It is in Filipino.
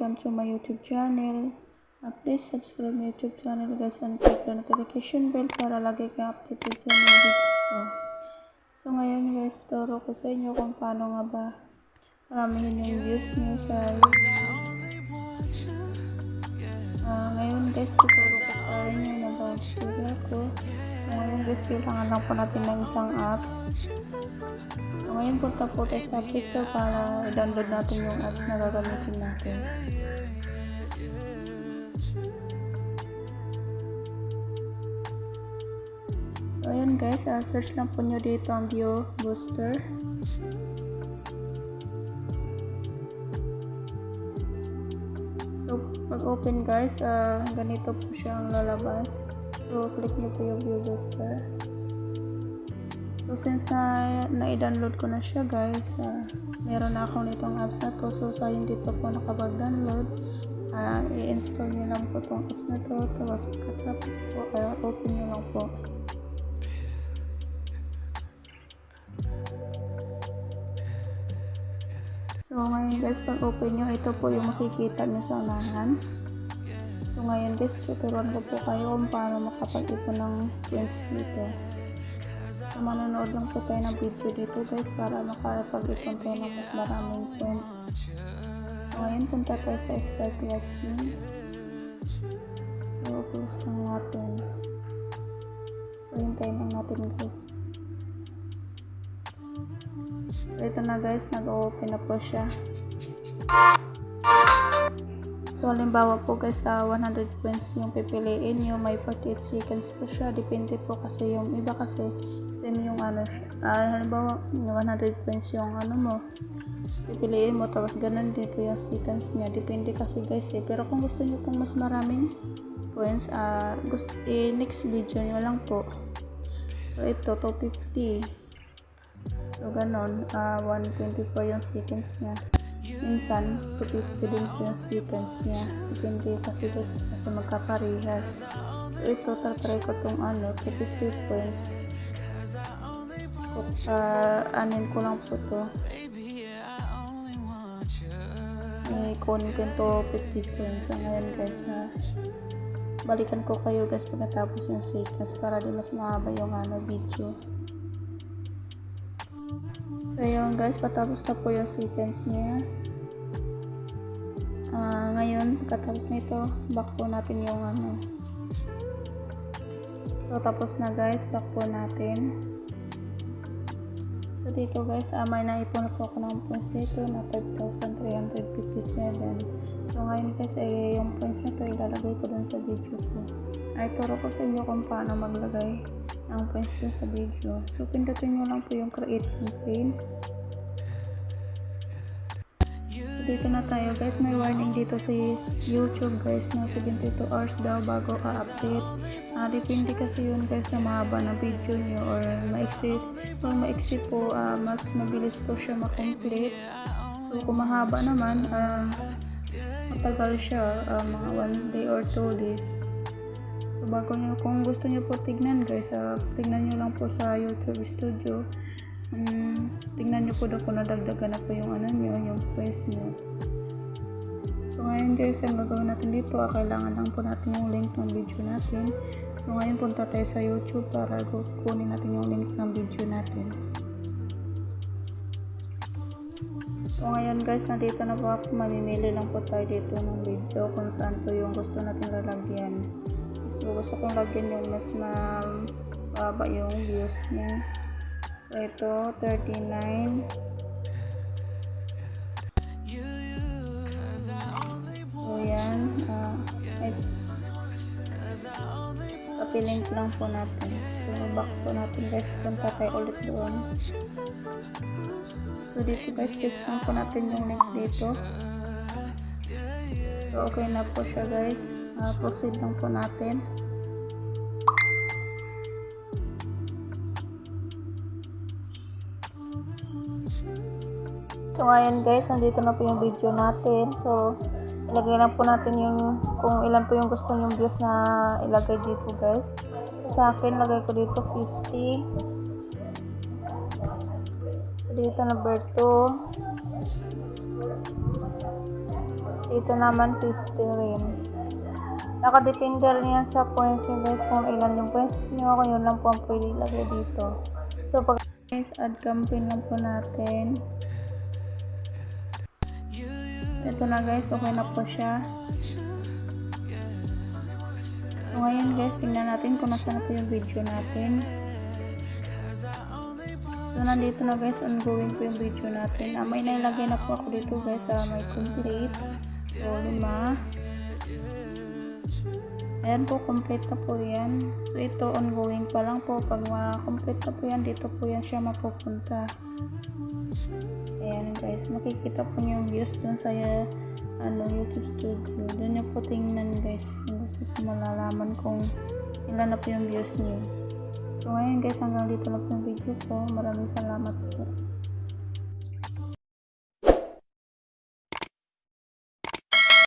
welcome to my YouTube channel. Uh, please subscribe my YouTube channel guys and click the notification bell para lagi kayo updated sa mga videos ko. So ngayon guys, turo ko sa inyo kung paano nga ba maramihin yung views nyo sa YouTube. Ah, ngayon guys, tuturo ko sa inyo na ba ko. So ngayon guys, kailangan lang po natin ng isang apps. Ngayon punta po tayo sa Play Store para i-download natin yung apps na gagamitin natin. So ayun guys, ah, search lang po nyo dito ang View Booster. So pag open guys, ah, ganito po siya ang lalabas. So click nyo po yung View Booster. So since na na-download ko na siya guys, uh, meron na ako nitong apps na to. So sa hindi pa po nakapag-download, uh, i-install nyo lang po tong apps na to. Tapos pagkatapos po, uh, open nyo lang po. So ngayon guys, pag open nyo, ito po yung makikita nyo sa unahan. So ngayon guys, tuturuan ko po kayo kung paano makapag-ipon ng coins dito. So, manonood lang po tayo ng video dito guys para makapag-ipon tayo ng mas maraming friends. Ngayon punta tayo sa start watching. So, close lang natin. So, hintayin lang natin guys. So, ito na guys, nag-open na po siya. So, halimbawa po guys, uh, 100 points yung pipiliin nyo, may 48 seconds po siya. Depende po kasi yung iba kasi same yung ano siya. Uh, halimbawa, 100 points yung ano mo, pipiliin mo, tapos ganun din po yung seconds niya. Depende kasi guys eh. Pero kung gusto nyo pong mas maraming points, uh, gusto, eh, next video nyo lang po. So, ito, 250. So, ganun, uh, 124 yung seconds niya minsan 250 din po yung seconds niya. Depende kasi guys kasi magkaparehas. So ito tatry ko tong ano 250 points. Uh, anin ko lang po to. May content to 50 points. So ngayon guys na balikan ko kayo guys pagkatapos yung seconds para di mas mahaba yung ano video Yun guys, patapos na po yung sequence niya. Uh, ngayon, pagkatapos nito, back po natin yung ano. So, tapos na guys, back po natin. So, dito guys, uh, may naipon na po ako ng points dito na 5,357. So, ngayon guys, ay yung points na to ilalagay ko dun sa video ko. Ay, turo ko sa inyo kung paano maglagay ng points dun sa video. So, pindutin nyo lang po yung create campaign. So, dito na tayo guys. May warning dito sa YouTube guys na 72 hours daw bago ka-update. Uh, depende kasi yun guys sa mahaba na video nyo or maiksi. Kung maiksi po, uh, mas mabilis po siya makomplete. So, kung mahaba naman, uh, matagal siya, uh, mga 1 day or 2 days. Bago nyo, kung gusto nyo po tignan guys, uh, tignan nyo lang po sa YouTube Studio. Um, tignan nyo po daw kung nadagdagan na po yung ano nyo, yung quest nyo. So, ngayon guys, ang gagawin natin dito, uh, kailangan lang po natin yung link ng video natin. So, ngayon punta tayo sa YouTube para kunin natin yung link ng video natin. So, ngayon guys, nandito na po ako. Mamimili lang po tayo dito ng video kung saan po yung gusto natin lalagyan. So, gusto kong lagyan yung mas mababa yung views niya. So, ito, 39. So, yan. Uh, ay, papilink lang po natin. So, back po natin guys. Punta tayo ulit doon. So, dito guys, paste lang po natin yung link dito. So, okay na po siya guys. Uh, proceed lang po natin. So, ngayon guys, nandito na po yung video natin. So, ilagay lang po natin yung kung ilan po yung gusto yung views na ilagay dito guys. Sa akin, lagay ko dito 50. So, dito number 2. Dito naman 50 rin. Nakadepende rin yan sa points nyo guys kung ilan yung points nyo kung yun lang po ang pwede ilagay dito. So pag guys, add campaign lang po natin. Ito na guys, okay na po siya. So ngayon guys, tingnan natin kung nasa na po yung video natin. So nandito na guys, ongoing po yung video natin. Ah, may nailagay na po ako dito guys sa may complete. So lima. Ayan po, complete na po yan. So ito, ongoing pa lang po. Pag ma-complete na po yan, dito po yan siya mapupunta. Ayan guys, makikita po niyo yung views dun sa ano, YouTube studio. Doon niyo po tingnan guys. Kung gusto po malalaman kung ilan na po yung views niyo. So ngayon guys, hanggang dito lang po yung video ko. Maraming salamat po.